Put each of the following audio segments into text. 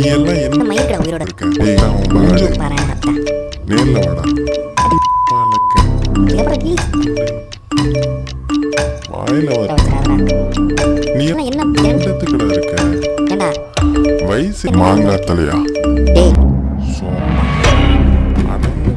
நீ எல்லாம் என்ன மயிர்கிற உயிரோட இருக்க? டேய் நான் பாரு. நேர்ல வாடா. பாலக்க. கீழ். வாயில வர நீ என்ன இருக்க? ஏண்டா வயசு மாங்காய் தலையா டேய். அடங்கு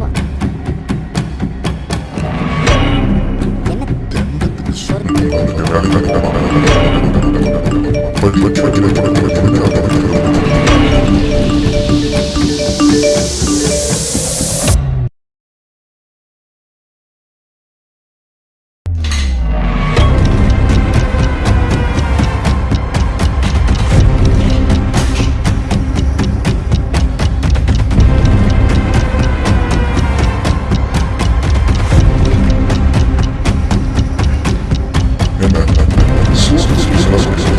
என்ன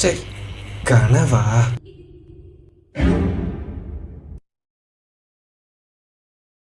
这干了伐？